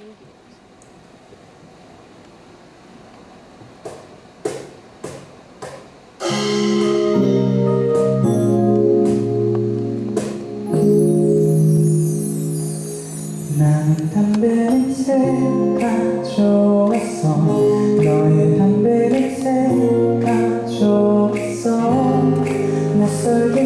나는 냄새가 좋았어 너의 냄새가 좋았어 낯설긴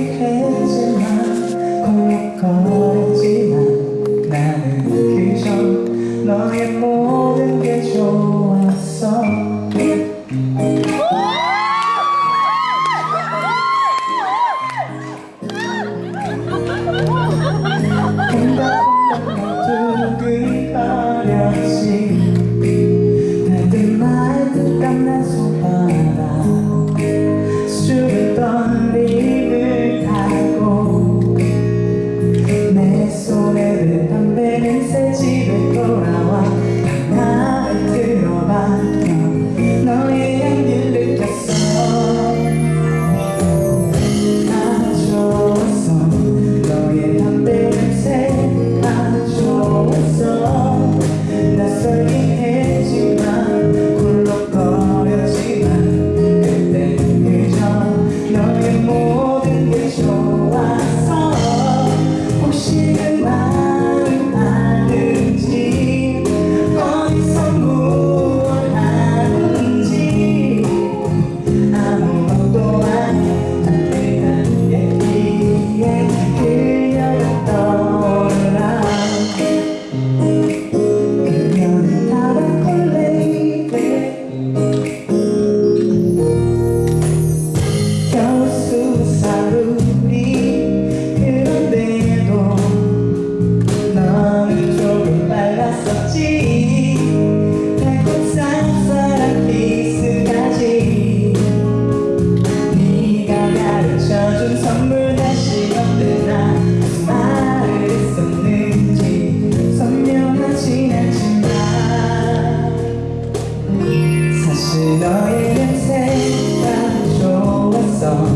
사실 너의 인생 참 좋았어.